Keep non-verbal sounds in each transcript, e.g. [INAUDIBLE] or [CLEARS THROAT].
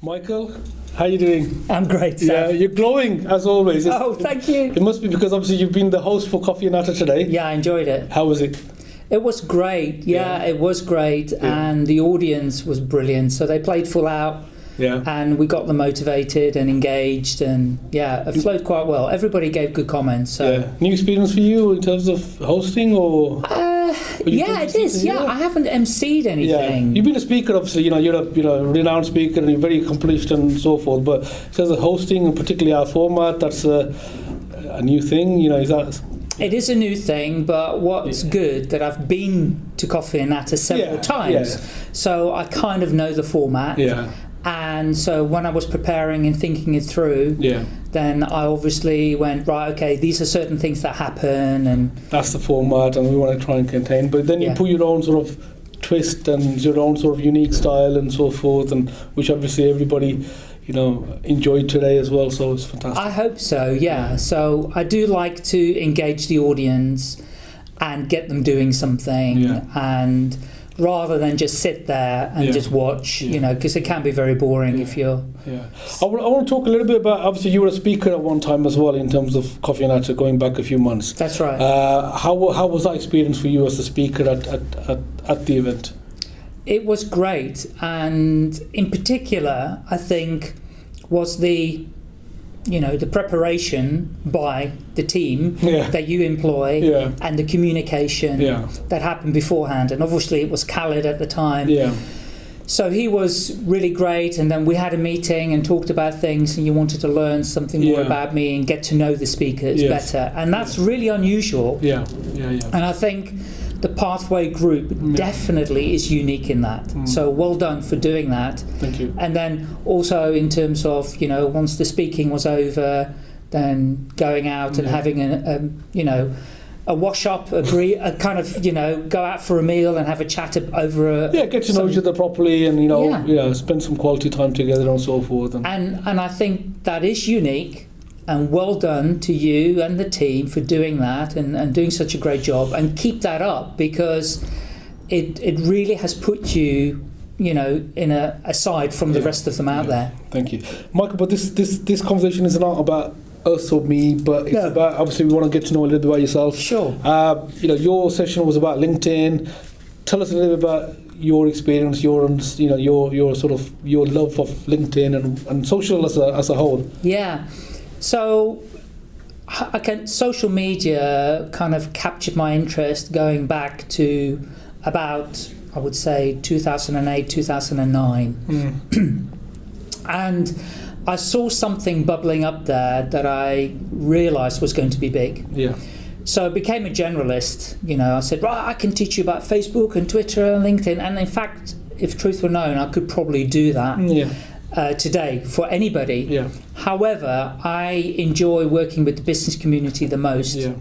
Michael, how are you doing? I'm great. Yeah, you're glowing as always. It's- Oh, thank you. It must be because obviously you've been the host for Coffee and Natter today. Yeah, I enjoyed it. How was it? It was great. Yeah, it was great, and the audience was brilliant. So they played full out, Yeah. and we got them motivated and engaged, and yeah, it flowed quite well. Everybody gave good comments. So. yeah. New experience for you in terms of hosting or? Uh, Yeah, it is. Yeah, yeah? I haven't emceed Yeah. anything. You've been a speaker, obviously. You know, you're a you know renowned speaker and you're very accomplished and so forth. But terms of hosting and particularly our format, that's a, a new thing. You know, is that? It is a new thing, but what's Yeah. good that I've been to Coffee and Natter several Yeah, times, yeah. so I kind of know the format. Yeah. And so when I was preparing and thinking it through, Yeah. then I obviously went right. Okay, these are certain things that happen, and That's the format, and we want to try and contain. But then you Yeah. put your own sort of twist and your own sort of unique style and so forth, and which obviously everybody, you know, enjoyed today as well. So it's fantastic. I hope so. Yeah. So I do like to engage the audience and get them doing something, Yeah. and rather than just sit there and Yeah. just watch, Yeah. you know, because it can be very boring if you're. Yeah, I want to talk a little bit about. Obviously, you were a speaker at one time as well in terms of Coffee and Natter, going back a few months. That's right. Uh, how how was that experience for you as a speaker at at, at, at the event? It was great, and in particular, I think was the, you know, the preparation by the team Yeah. that you employ Yeah. and the communication Yeah. that happened beforehand. And obviously, it was Khaled at the time, Yeah, so he was really great. And then we had a meeting and talked about things, and you wanted to learn something more about me and get to know the speakers Yes. better, and that's really unusual. yeah, yeah, yeah. And I think the Pathway Group definitely is unique in that. Mm. So well done for doing that. Thank you. And then also in terms of, you know, once the speaking was over, then going out and having a, a you know, a wash up, a, bre- a kind of, you know, go out for a meal and have a chat over a. Yeah, get to know some- each other properly, and you know, Yeah. know, spend some quality time together and so forth. And And, and I think that is unique. And well done to you and the team for doing that and, and doing such a great job. And keep that up because it, it really has put you, you know, in a aside from the rest of them out Yeah. there. Thank you, Michael. But this this this conversation is not about us or me, but it's No. about obviously we want to get to know a little bit about yourself. Sure. Uh, you know, your session was about LinkedIn. Tell us a little bit about your experience, your you know your your sort of your love of LinkedIn and, and social as a as a whole. Yeah. So I can social media kind of captured my interest going back to about I would say 2008 2009 hmm. [CLEARS THROAT] and I saw something bubbling up there that I realized was going to be big. Yeah, So I became a generalist. You know, I said, right, I can teach you about Facebook and Twitter and LinkedIn. And in fact, if truth were known, I could probably do that hmm, yeah, uh, today for anybody. yeah, However, I enjoy working with the business community the most. yeah,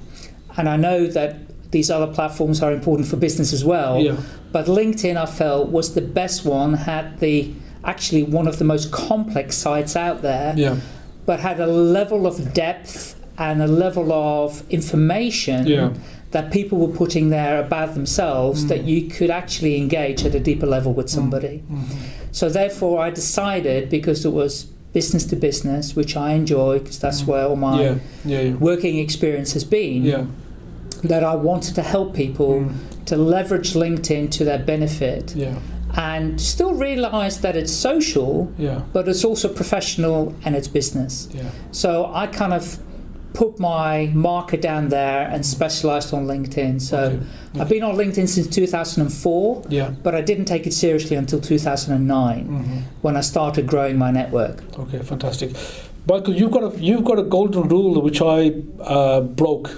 And I know that these other platforms are important for business as well. yeah, But LinkedIn, I felt, was the best one, had the actually one of the most complex sites out there, yeah, but had a level of depth and a level of information yeah. that people were putting there about themselves Mm. that you could actually engage at a deeper level with somebody. Mhm. So therefore, I decided because it was business to business, which I enjoy because that's Mm. where all my Yeah, yeah, working experience has been, that I wanted to help people Mm. to leverage LinkedIn to their benefit Yeah, and still realize that it's social, yeah, but it's also professional and it's business. yeah. So I kind of put my marker down there and specialized on LinkedIn. So Okay. I've been on LinkedIn since 2004, Yeah. but I didn't take it seriously until 2009 hmm when I started growing my network. Okay, fantastic. Michael, you've got a you've got a golden rule which I uh, broke,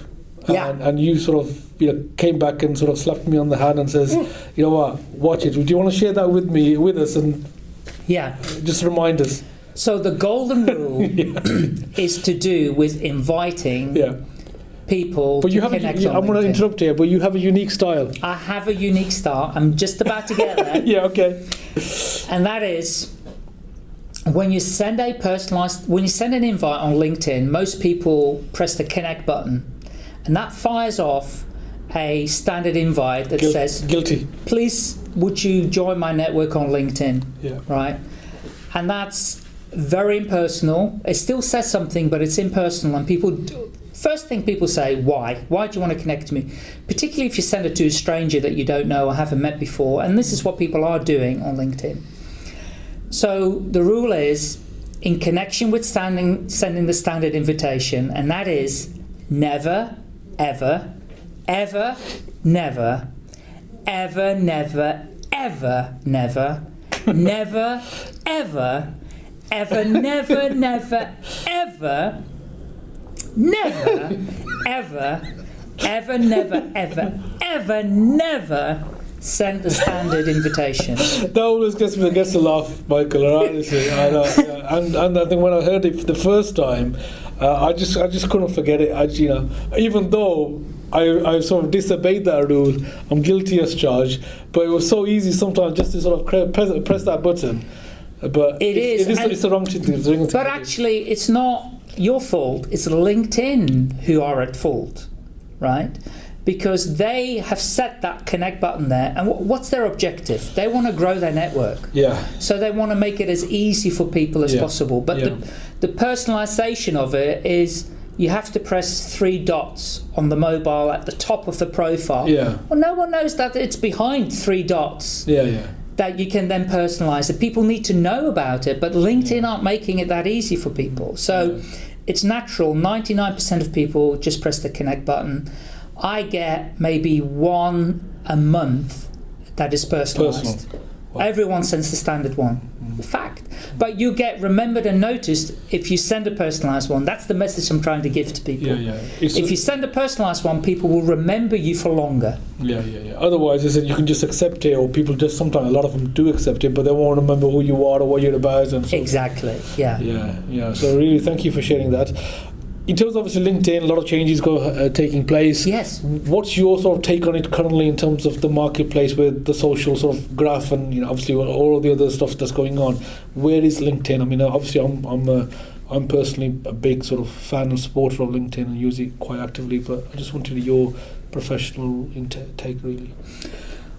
Yeah. and, and you sort of you know came back and sort of slapped me on the hand and says, you know what, watch it. Do you want to share that with me with us and Yeah. just remind us? So the golden [LAUGHS] rule is to do with inviting Yeah, people but you to have. A, you, I'm going to interrupt here, but you have a unique style. I have a unique style. I'm just about to get there. [LAUGHS] Yeah. Okay. and that is when you send a personalized when you send an invite on linkedin most people press the connect button and that fires off a standard invite that Guil- says guilty. please would you join my network on linkedin Yeah. right and that's very impersonal. It still says something, but it's impersonal, and people. First thing people say, why? Why do you want to connect to me? Particularly if you send it to a stranger that you don't know or haven't met before, and this is what people are doing on LinkedIn. So the rule is, in connection with standing, sending the standard invitation, and that is never, ever, ever, never, ever, never, ever, never, [LAUGHS] never, ever, ever, never, never, ever, never, ever, ever, never, ever, ever, never send the standard invitation. That always gets me gets a laugh, Michael. Honestly, I know. yeah. And and I think when I heard it for the first time, uh, I just I just couldn't forget it. I, you know, even though I, I sort of disobeyed that rule, I'm guilty as charged. But it was so easy sometimes just to sort of press, press that button. But It is. It is it's the wrong thing to do. But actually, it's not your fault. It's LinkedIn who are at fault, right? Because they have set that connect button there, and what's their objective? They want to grow their network, yeah, so they want to make it as easy for people as Yeah. possible. But Yeah. the, the personalization of it is you have to press three dots on the mobile at the top of the profile. yeah, Well, no one knows that it's behind three dots yeah, yeah. That you can then personalize it. People need to know about it, but LinkedIn aren't making it that easy for people. So mm. it's natural. 99% of people just press the connect button. I get maybe one a month that is personalized. Personal. Everyone sends the standard one. Fact. But you get remembered and noticed if you send a personalized one. That's the message I'm trying to give to people. Yeah, yeah. It's If you send a personalized one, people will remember you for longer. Yeah, yeah, yeah. Otherwise, is that you can just accept it, or people just sometimes a lot of them do accept it, but they won't remember who you are or what you're about, and so Exactly. Yeah. Yeah, yeah. So really, thank you for sharing that. In terms of obviously LinkedIn, a lot of changes go uh, taking place. Yes. What's your sort of take on it currently in terms of the marketplace with the social sort of graph and you know obviously all of the other stuff that's going on? Where is LinkedIn? I mean, obviously I'm I'm uh, I'm personally a big sort of fan and supporter of LinkedIn and use it quite actively, but I just wanted your professional take really.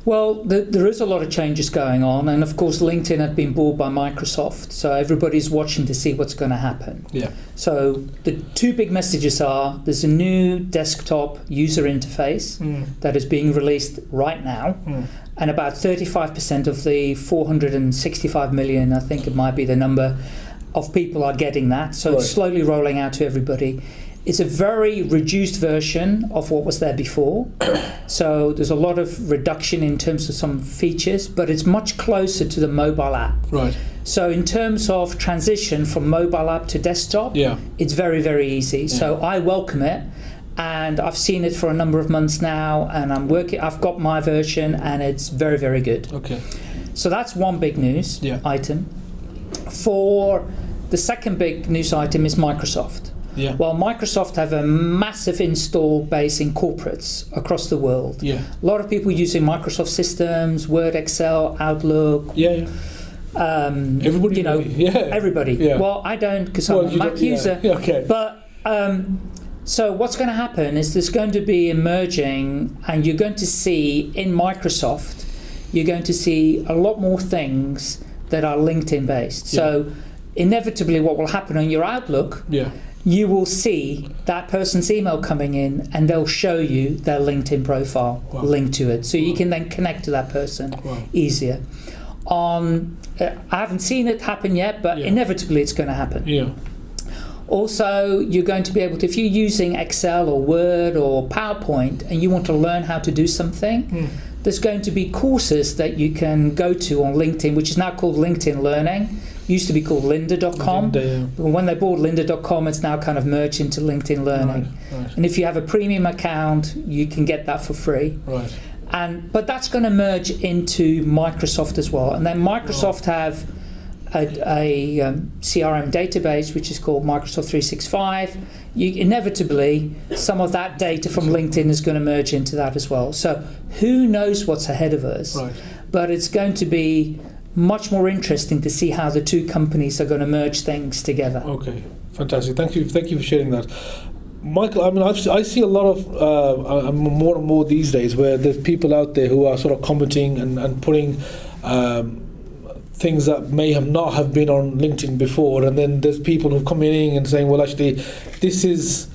Well, th there is a lot of changes going on, and of course, LinkedIn had been bought by Microsoft, so everybody's watching to see what's going to happen. Yeah. So, the two big messages are there's a new desktop user interface that is being released right now, Mm. and about 35% of the 465 million, I think it might be the number, of people are getting that. So, it's slowly rolling out to everybody. It's a very reduced version of what was there before. [COUGHS] so, there's a lot of reduction in terms of some features, but it's much closer to the mobile app. Right. So, in terms of transition from mobile app to desktop, Yeah. it's very, very easy. So, I welcome it. And I've seen it for a number of months now, and I'm working. I've got my version, and it's very, very good. Okay. So that's one big news Yeah. item. For the second big news item is Microsoft. Yeah. Well, Microsoft have a massive install base in corporates across the world. Yeah. A lot of people using Microsoft systems, Word, Excel, Outlook. Yeah. yeah. Um, Everybody. you know. Yeah. everybody. Yeah. Well, I don't because Well, I'm a Mac user. Yeah, okay. But um, so what's going to happen is there's going to be emerging, and you're going to see in Microsoft, you're going to see a lot more things that are LinkedIn based. So inevitably, what will happen on your Outlook, Yeah. You will see that person's email coming in, and they'll show you their LinkedIn profile Wow. linked to it, so you can then connect to that person Wow. easier. On, uh, I haven't seen it happen yet, but Yeah. inevitably it's going to happen. Yeah. Also, you're going to be able to, if you're using Excel or Word or PowerPoint and you want to learn how to do something, Mm. there's going to be courses that you can go to on LinkedIn, which is now called LinkedIn Learning. Used to be called lynda.com. Yeah. But when they bought lynda.com, it's now kind of merged into LinkedIn Learning. Right. Right. And if you have a premium account, you can get that for free. Right. And but that's going to merge into Microsoft as well. And then Microsoft have a, a um, CRM database which is called Microsoft 365. You, inevitably, some of that data from LinkedIn is going to merge into that as well. So who knows what's ahead of us? Right. But it's going to be much more interesting to see how the two companies are going to merge things together. Okay, fantastic. Thank you. Thank you for sharing that. Michael, I mean, I've, I see a lot of, uh, more and more these days, where there's people out there who are sort of commenting and, and putting um, things that may have not have been on LinkedIn before, and then there's people who come in and saying, well, actually, this is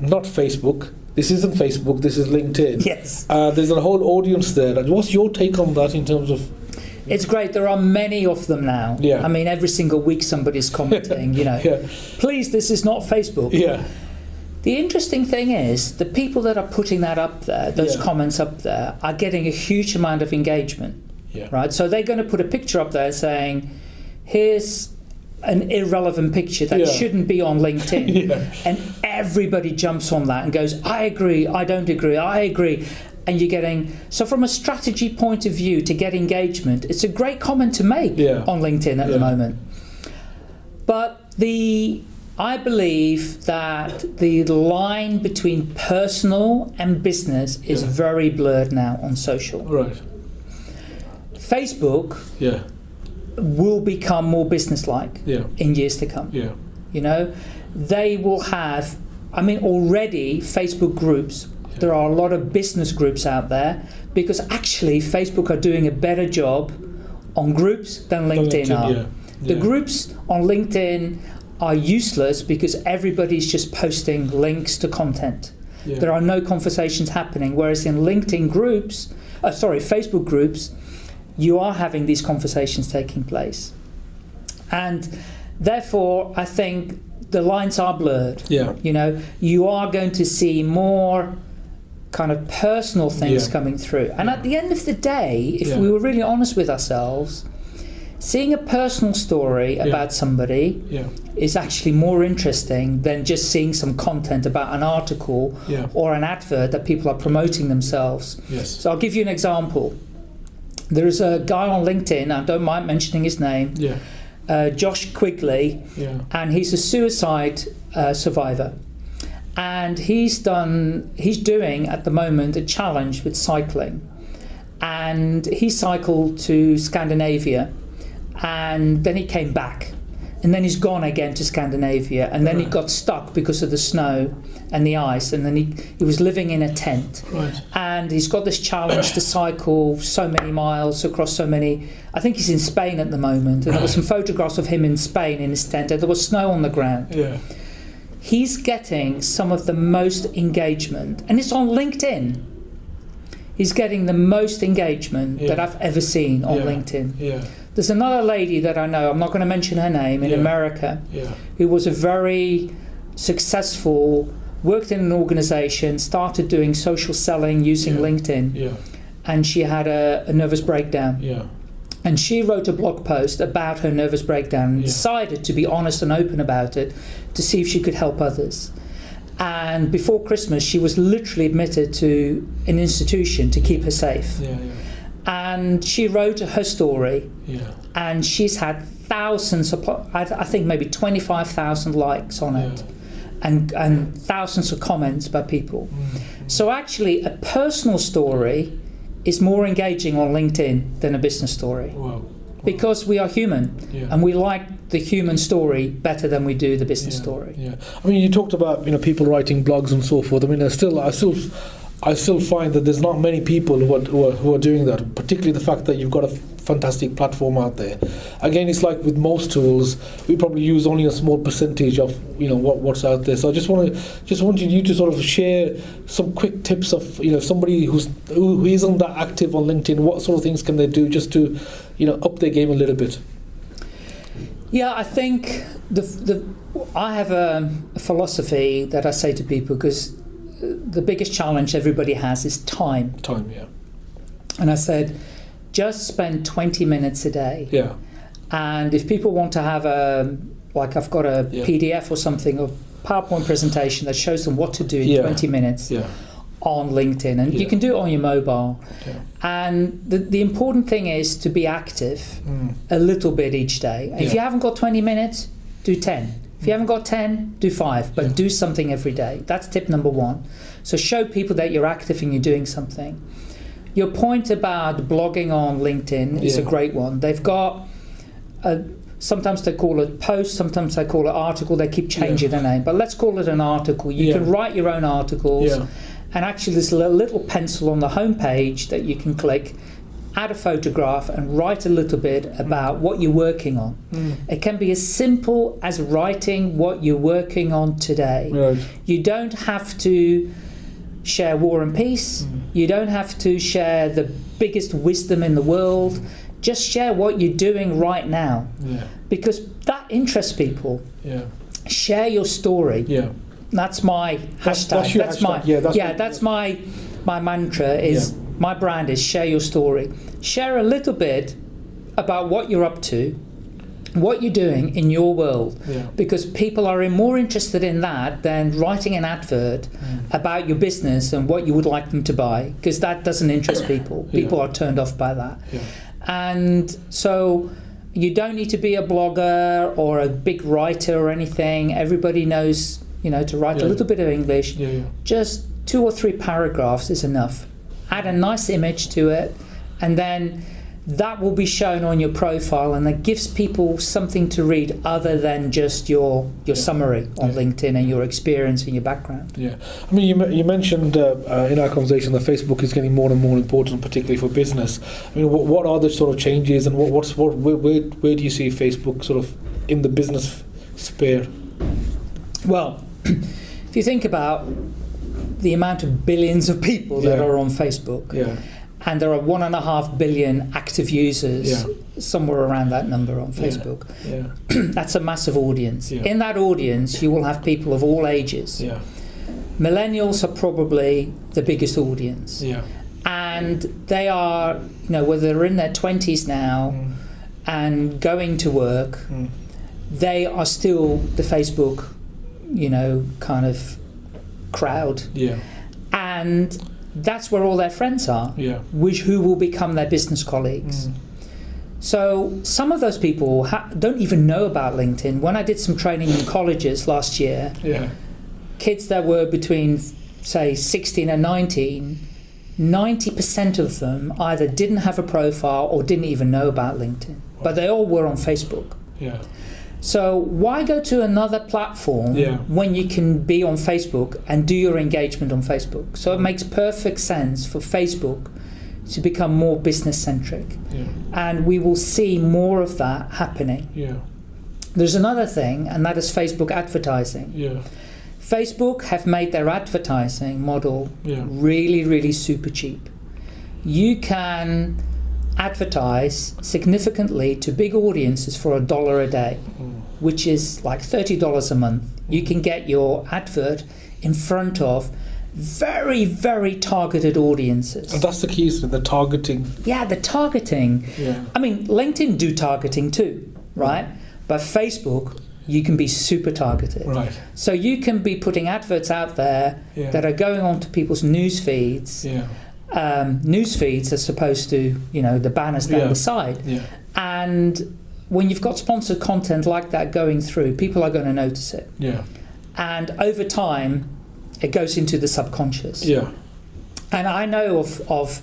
not Facebook. This isn't Facebook. This is LinkedIn. Yes. Uh, there's a whole audience there. What's your take on that in terms of? It's great. There are many of them now. Yeah. I mean, every single week somebody's [LAUGHS] commenting, you know, Yeah, please, this is not Facebook. yeah, The interesting thing is the people that are putting that up there, those Yeah. comments up there, are getting a huge amount of engagement, yeah, right? So they're going to put a picture up there saying, here's an irrelevant picture that Yeah. shouldn't be on LinkedIn. [LAUGHS] yeah, And everybody jumps on that and goes, I agree, I don't agree, I agree. And you're getting, so from a strategy point of view to get engagement, it's a great comment to make Yeah. on LinkedIn at Yeah. the moment. But the, I believe that the line between personal and business is Yeah. very blurred now on social. right, Facebook yeah, will become more business-like yeah, in years to come. yeah, You know, they will have. I mean, already Facebook groups. There are a lot of business groups out there because actually Facebook are doing a better job on groups than LinkedIn, are. yeah, The yeah. groups on LinkedIn are useless because everybody's just posting links to content. yeah. There are no conversations happening. Whereas in LinkedIn groups, uh, sorry, Facebook groups, you are having these conversations taking place. And therefore, I think the lines are blurred. yeah, You know, you are going to see more kind of personal things Yeah. coming through. And at the end of the day, if Yeah. we were really honest with ourselves, seeing a personal story Yeah. about somebody is actually more interesting than just seeing some content about an article or an advert that people are promoting themselves. yes, So I'll give you an example. There is a guy on LinkedIn, I don't mind mentioning his name, uh, Josh Quigley, and he's a suicide uh, survivor. And he's done, he's doing at the moment a challenge with cycling. And he cycled to Scandinavia and then he came back. And then he's gone again to Scandinavia. And then he got stuck because of the snow and the ice. And then he, he was living in a tent right, and he's got this challenge to cycle so many miles across so many. I think he's in Spain at the moment, and there were [COUGHS] some photographs of him in Spain in his tent. And there was snow on the ground. yeah, He's getting some of the most engagement, and it's on LinkedIn. He's getting the most engagement that I've ever seen on Yeah. LinkedIn. yeah, There's another lady that I know. I'm not going to mention her name in Yeah. America yeah, who was a very successful, worked in an organization, started doing social selling using Yeah. LinkedIn yeah, and she had a, a nervous breakdown. And she wrote a blog post about her nervous breakdown and Yeah. decided to be honest and open about it to see if she could help others. And before Christmas, she was literally admitted to an institution to keep her safe. yeah, yeah. And she wrote her story, yeah, and she's had thousands of, I I think maybe 25,000 likes on it, and, and thousands of comments by people. Mm, So actually, a personal story is more engaging on LinkedIn than a business story wow, because we are human yeah. and we like the human story better than we do the business yeah, story. Yeah, I mean, you talked about you know people writing blogs and so forth. I mean, there's still, I still, I still find that there's not many people who are, who are who are doing that. Particularly the fact that you've got a fantastic platform out there. Again, it's like with most tools, we probably use only a small percentage of you know what, what's out there. So I just want to just wanted you to sort of share some quick tips of you know somebody who's who, who isn't that active on LinkedIn. What sort of things can they do just to you know up their game a little bit? Yeah, I think the the I have a, a philosophy that I say to people because the biggest challenge everybody has is time, Time, yeah, and I said just spend 20 minutes a day. yeah, And if people want to have a, like I've got a Yeah. PDF or something, or PowerPoint presentation that shows them what to do in Yeah. 20 minutes yeah, on LinkedIn, and you can do it on your mobile. yeah. And the, the important thing is to be active Mm. a little bit each day. If you haven't got 20 minutes, do 10. If you haven't got 10, do 5, but Yeah. do something every day. That's tip number one. So show people that you're active and you're doing something. Your point about blogging on LinkedIn is a great one. They've got a, sometimes they call it post, sometimes they call it article. They keep changing the name, but let's call it an article. You Yeah. can write your own articles, Yeah. and actually, there's a little pencil on the home page that you can click. Add a photograph and write a little bit about what you're working on. Mm. It can be as simple as writing what you're working on today. Right. You don't have to share war and peace. Mm. You don't have to share the biggest wisdom in the world. Just share what you're doing right now Yeah. because that interests people. Yeah. Share your story. Yeah. That's my That's- hashtag. that's your my hashtag. Yeah, that's what- that's my my mantra is my brand is share your story. Share a little bit about what you're up to, what you're doing in your world Yeah. because people are more interested in that than writing an advert Mm. about your business and what you would like them to buy because that doesn't interest [COUGHS] people. Yeah. People are turned off by that. Yeah. And so you don't need to be a blogger or a big writer or anything. Everybody knows, you know, to write a little bit of English. Just two or three paragraphs is enough. Add a nice image to it, and then that will be shown on your profile, and that gives people something to read other than just your your Yeah. summary on Yeah. LinkedIn and your experience and your background. Yeah, I mean, you, you mentioned uh, uh, in our conversation that Facebook is getting more and more important, particularly for business. I mean, what, what are the sort of changes, and what, what's what where, where, where do you see Facebook sort of in the business sphere? Well, [CLEARS THROAT] if you think about the amount of billions of people that Yeah. are on Facebook, Yeah, and there are one and a half billion active users, Yeah. somewhere around that number on Facebook. yeah, [CLEARS THROAT] That's a massive audience. In that audience, you will have people of all ages. yeah, Millennials are probably the biggest audience, yeah, and they are, you know, whether they're in their twenties now Mm, and going to work, mm, they are still the Facebook, you know, kind of crowd, yeah, and that's where all their friends are, yeah, which who will become their business colleagues. mm, So some of those people ha- don't even know about LinkedIn. When I did some training in colleges last year, yeah, kids that were between, say, 16 and 19, 90% of them either didn't have a profile or didn't even know about LinkedIn. But they all were on Facebook. yeah, So why go to another platform Yeah. when you can be on Facebook and do your engagement on Facebook? So it makes perfect sense for Facebook to become more business centric. yeah, And we will see more of that happening. yeah, There's another thing, and that is Facebook advertising. yeah, Facebook have made their advertising model yeah, really, really super cheap. You can advertise significantly to big audiences for a dollar a day, mm, which is like $30 a month. You can get your advert in front of very, very targeted audiences. and that's the key, is the targeting. Yeah, the targeting. Yeah, I mean, LinkedIn do targeting too, right? But Facebook, you can be super targeted. right. So you can be putting adverts out there Yeah, that are going onto people's news feeds, yeah, um, news feeds as opposed to you know the banners down the side. yeah, And when you've got sponsored content like that going through, people are going to notice it. yeah, And over time, it goes into the subconscious. yeah, And I know of, of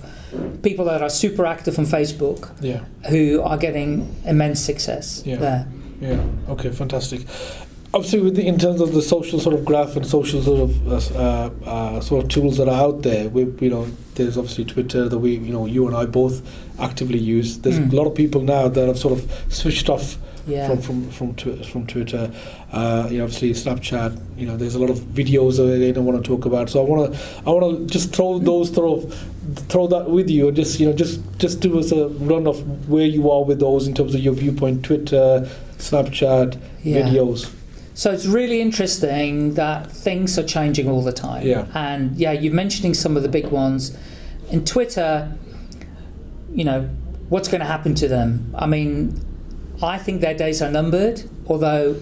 people that are super active on Facebook yeah. who are getting immense success Yeah. there. Yeah. Okay. Fantastic. Obviously, with the, in terms of the social sort of graph and social sort of uh, uh, sort of tools that are out there, we you know there's obviously Twitter that we you know you and I both actively use. There's Mm. a lot of people now that have sort of switched off Yeah. from from from, from Twitter. Uh, you know, obviously Snapchat. You know, there's a lot of videos that they don't want to talk about. So I want to I want to just throw those sort of throw that with you and just you know just just do us a run of where you are with those in terms of your viewpoint. Twitter, Snapchat, Yeah. videos. So it's really interesting that things are changing all the time. Yeah. And yeah, you're mentioning some of the big ones. In Twitter, you know, what's going to happen to them? I mean, I think their days are numbered, although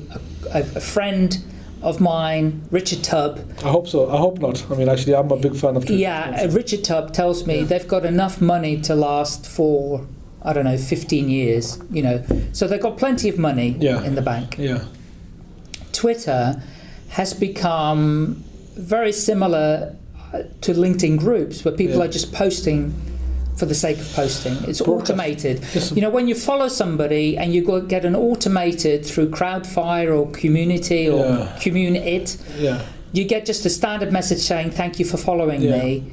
a, a, friend of mine, Richard Tubb, I hope so. I hope not. I mean, actually, I'm a big fan of Twitter. yeah, uh, Richard Tubb tells me Yeah. they've got enough money to last for, I don't know, 15 years, you know. So they've got plenty of money Yeah. in the bank. Yeah. Twitter has become very similar uh, to LinkedIn groups where people Yeah. are just posting for the sake of posting. It's automated. You know, when you follow somebody and you go get an automated through Crowdfire or Community or Yeah. Communit, yeah. you get just a standard message saying, Thank you for following Yeah. me.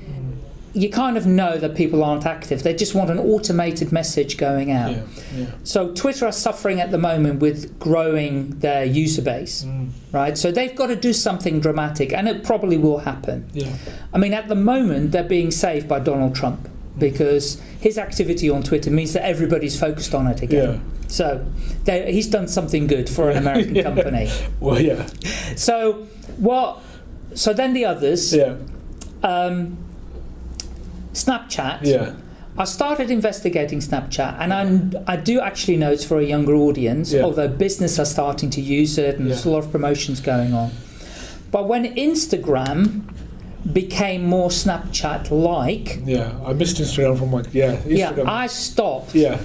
You kind of know that people aren't active. They just want an automated message going out. Yeah. Yeah. So Twitter are suffering at the moment with growing their user base, Mm. right? So they've got to do something dramatic, and it probably will happen. Yeah. I mean, at the moment, they're being saved by Donald Trump because his activity on Twitter means that everybody's focused on it again. Yeah. So they- he's done something good for an American [LAUGHS] Yeah. company. Well, yeah. So what? So then the others, Yeah. um, Snapchat. Yeah. I started investigating Snapchat, and I, I do actually know it's for a younger audience, Yeah. although business are starting to use it, and there's a lot of promotions going on. But when Instagram became more Snapchat-like, Yeah. I missed Instagram from my yeah. Instagram. yeah, I stopped yeah.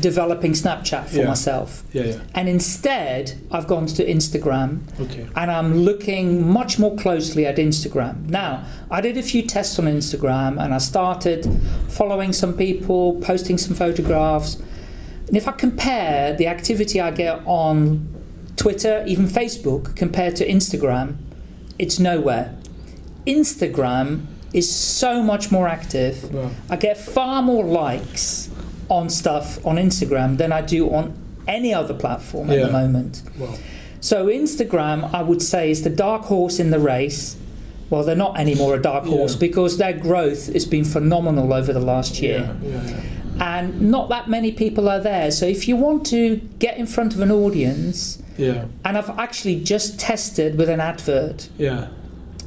Developing Snapchat for Yeah. myself, Yeah. Yeah. and instead I've gone to Instagram Okay. and I'm looking much more closely at Instagram. Now, I did a few tests on Instagram and I started following some people, posting some photographs. And if I compare the activity I get on Twitter, even Facebook, compared to Instagram, it's nowhere. Instagram is so much more active. I get far more likes on stuff on Instagram than I do on any other platform at the moment. well. So Instagram, I would say, is the dark horse in the race. Well, they're not anymore a dark horse Yeah. because their growth has been phenomenal over the last year. Yeah. Yeah. yeah. And not that many people are there. So if you want to get in front of an audience, Yeah. and I've actually just tested with an advert Yeah.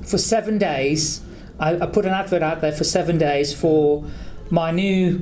for seven days. I, I put an advert out there for seven days for my new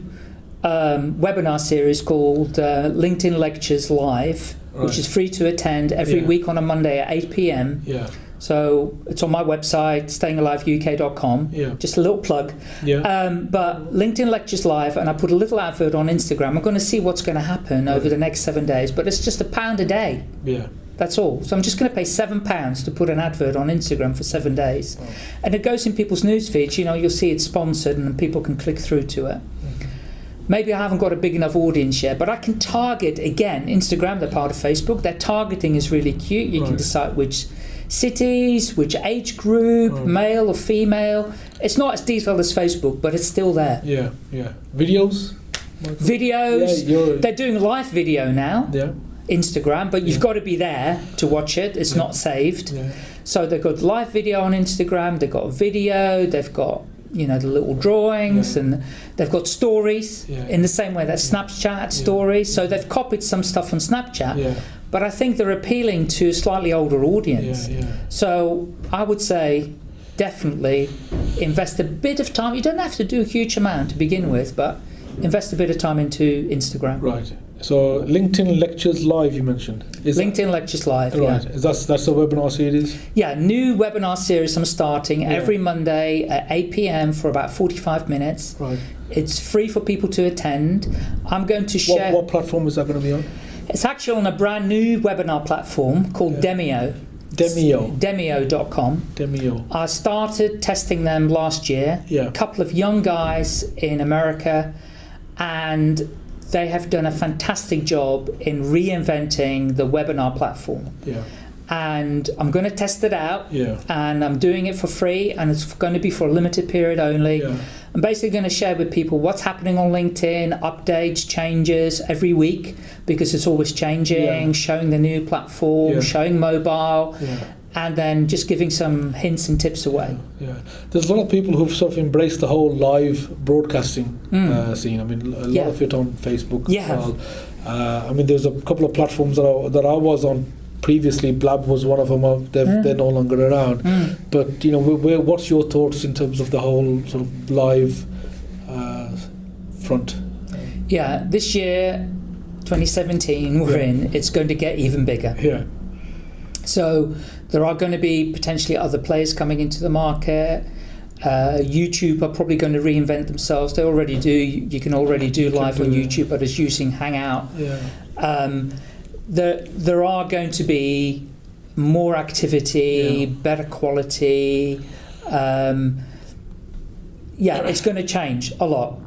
um, webinar series called uh, LinkedIn Lectures Live, Right. which is free to attend every Yeah. week on a Monday at 8 p.m. Yeah. So it's on my website, stayingaliveuk.com. Yeah. Just a little plug. Yeah. Um, but LinkedIn Lectures Live, and I put a little advert on Instagram. I'm going to see what's going to happen over the next seven days, but it's just a pound a day. yeah. That's all. So I'm just going to pay seven pounds to put an advert on Instagram for seven days, and it goes in people's news feeds. You know, you'll see it's sponsored, and people can click through to it. Maybe I haven't got a big enough audience yet, but I can target again. Instagram, they're part of Facebook. Their targeting is really cute. You can decide which cities, which age group, Right. male or female. It's not as detailed as Facebook, but it's still there. Yeah. Yeah. Videos. Videos. Yeah. They're doing live video now, yeah. Instagram, but you've Yeah. got to be there to watch it. It's Yeah. not saved. Yeah. So they've got live video on Instagram, they've got video, they've got you know the little drawings, Yeah. and they've got stories Yeah. in the same way that Snapchat had stories. So they've copied some stuff on Snapchat, but I think they're appealing to a slightly older audience. So I would say definitely invest a bit of time. You don't have to do a huge amount to begin with, but invest a bit of time into Instagram. Right. So LinkedIn lectures live you mentioned. Is that- LinkedIn Lectures Live, yeah. Right. Is that's that's the webinar series. Yeah, new webinar series I'm starting Yeah. every Monday at 8 p.m. for about 45 minutes. Right. It's free for people to attend. I'm going to share. What, what platform is that going to be on? It's actually on a brand new webinar platform called Yeah. Demio. Demio. Demio.com. Demio. I started testing them last year. Yeah. A couple of young guys in America, and they have done a fantastic job in reinventing the webinar platform. Yeah. And I'm going to test it out. Yeah. and I'm doing it for free, and it's going to be for a limited period only. Yeah. I'm basically going to share with people what's happening on LinkedIn, updates, changes every week because it's always changing, Yeah. showing the new platform, Yeah. showing mobile, Yeah. And then just giving some hints and tips away. Yeah, there's a lot of people who've sort of embraced the whole live broadcasting Mm. uh, scene. I mean, a lot Yeah. of it on Facebook Yeah. as well. Uh, I mean, there's a couple of platforms that I, that I was on previously. Blab was one of them. uh, They're, Mm. they're no longer around. Mm. But you know, where, where, what's your thoughts in terms of the whole sort of live uh, front? Yeah, this year, 2017, we're Yeah. in, it's going to get even bigger. Yeah, So there are going to be potentially other players coming into the market. Uh, YouTube are probably going to reinvent themselves. They already do. You you can already do You live on do it. YouTube, but it's using Hangout. yeah, Um, there, there are going to be more activity, Yeah. better quality. Um, yeah, it's going to change a lot.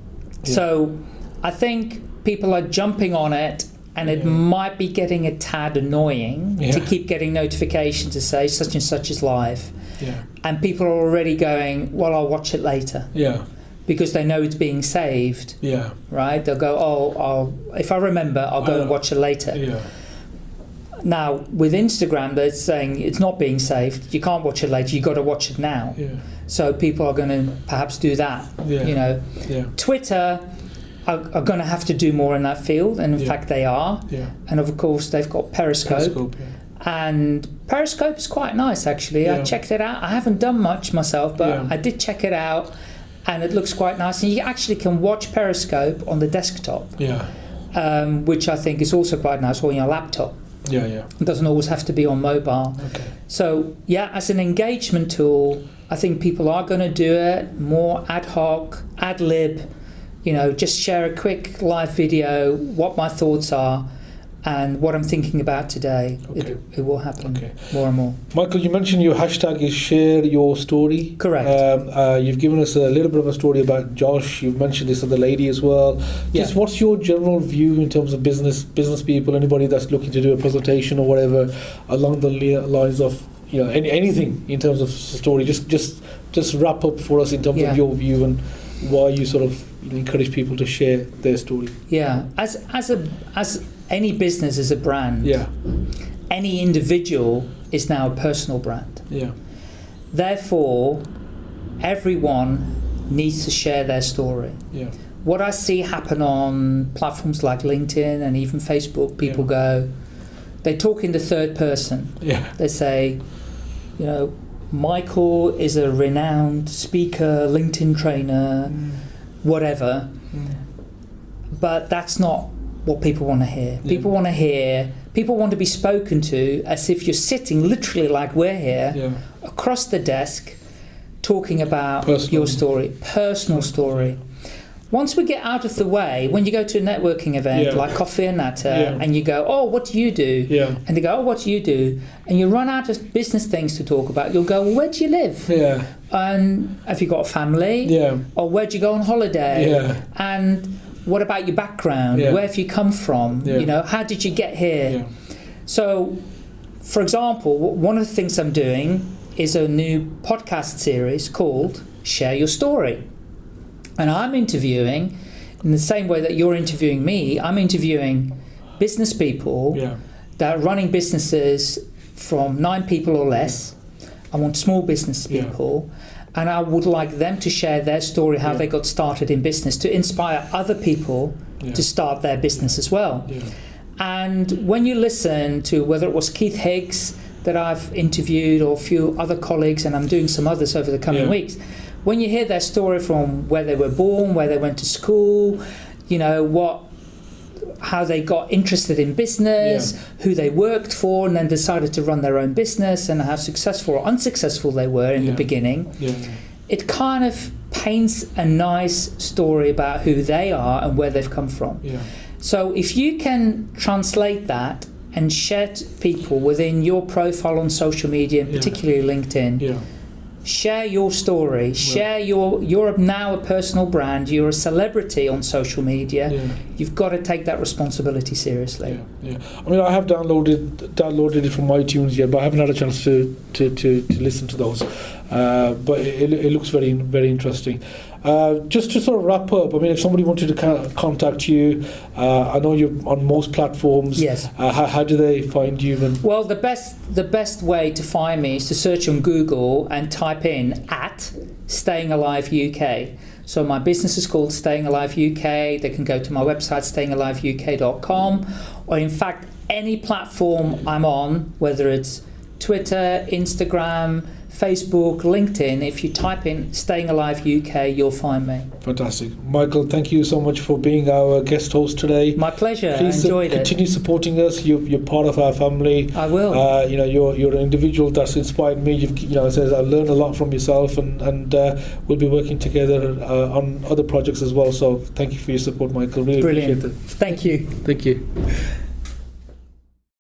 Yeah. So I think people are jumping on it, and it might be getting a tad annoying to keep getting notifications to say such and such is live. yeah, And people are already going, well, I'll watch it later. yeah, because they know it's being saved, Yeah. right? They'll go, oh, I'll, if I remember, I'll go and watch it later. Yeah. Now, with Instagram, they're saying it's not being saved. You can't watch it later. You've got to watch it now. Yeah. So people are going to perhaps do that. Yeah. You know, Yeah. Twitter are, are going to have to do more in that field, and in Yeah. fact they are. Yeah. And of course, they've got Periscope, Periscope, yeah. and Periscope is quite nice actually. I checked it out. I haven't done much myself, but. I did check it out, and it looks quite nice. And you actually can watch Periscope on the desktop, Yeah. um, which I think is also quite nice, or on your laptop. Yeah. Yeah. It doesn't always have to be on mobile. Okay. So yeah, as an engagement tool, I think people are going to do it more ad hoc, ad lib. You know, just share a quick live video, what my thoughts are, and what I'm thinking about today. Okay. It, it will happen Okay. more and more. Michael, you mentioned your hashtag is share your story. Correct. Um, uh, you've given us a little bit of a story about Josh. You've mentioned this other lady as well. Just Yeah. what's your general view in terms of business business people, anybody that's looking to do a presentation or whatever, along the lines of you know any, anything in terms of story. Just just just wrap up for us in terms Yeah. of your view and why you sort of encourage people to share their story. Yeah, as as a as any business is a brand. Yeah. Any individual is now a personal brand. Yeah. Therefore, everyone needs to share their story. Yeah. what I see happen on platforms like LinkedIn and even Facebook, people Yeah. go, they talk in the third person. Yeah. They say, you know, Michael is a renowned speaker, LinkedIn trainer, mm. Whatever. Mm. But that's not what people want to hear. Yeah. People want to hear, people want to be spoken to as if you're sitting literally like we're here Yeah. across the desk talking about Personal. your story, personal story. Once we get out of the way, when you go to a networking event Yeah. like Coffee and Natter, Yeah. and you go, "Oh, what do you do?" Yeah. and they go, "Oh, what do you do?" and you run out of business things to talk about, you'll go, well, "Where do you live?" Yeah. And have you got a family? Yeah. Or where do you go on holiday? Yeah. And what about your background? Yeah. Where have you come from? Yeah. You know, how did you get here? Yeah. So, for example, one of the things I'm doing is a new podcast series called Share Your Story. And I'm interviewing, in the same way that you're interviewing me, I'm interviewing business people Yeah. that are running businesses from nine people or less. I want small business Yeah. people. And I would like them to share their story, how Yeah. they got started in business, to inspire other people Yeah. to start their business as well. Yeah. And when you listen to whether it was Keith Higgs that I've interviewed or a few other colleagues, and I'm doing some others over the coming Yeah. weeks, when you hear their story from where they were born, where they went to school, you know, what how they got interested in business, who they worked for, and then decided to run their own business, and how successful or unsuccessful they were in Yeah. the beginning Yeah. it kind of paints a nice story about who they are and where they've come from. Yeah. So if you can translate that and share to people within your profile on social media, and Yeah. particularly LinkedIn, Yeah. Share your story, share your you're now a personal brand, you're a celebrity on social media. Yeah. You've got to take that responsibility seriously. Yeah, yeah. I mean, I have downloaded downloaded it from iTunes yet, but I haven't had a chance to to, to, to listen to those. Uh, but it, it looks very very interesting. Uh, just to sort of wrap up, I mean, if somebody wanted to contact you, uh, I know you're on most platforms. Yes. Uh, how, how do they find you? And Well, the best the best way to find me is to search on Google and type in at Staying Alive UK. So my business is called Staying Alive UK. They can go to my website stayingaliveuk.com, or in fact any platform I'm on, whether it's Twitter, Instagram, Facebook, LinkedIn. If you type in Staying Alive UK, you'll find me. fantastic, Michael. Thank you so much for being our guest host today. My pleasure. Please enjoyed it. continue supporting us. You're, you're part of our family. I will. Uh, you know, you're you're an individual that's inspired me. You've you know, says I've learned a lot from yourself, and and uh, we'll be working together uh, on other projects as well. So thank you for your support, Michael. Really Brilliant. appreciate it. Thank you. Thank you.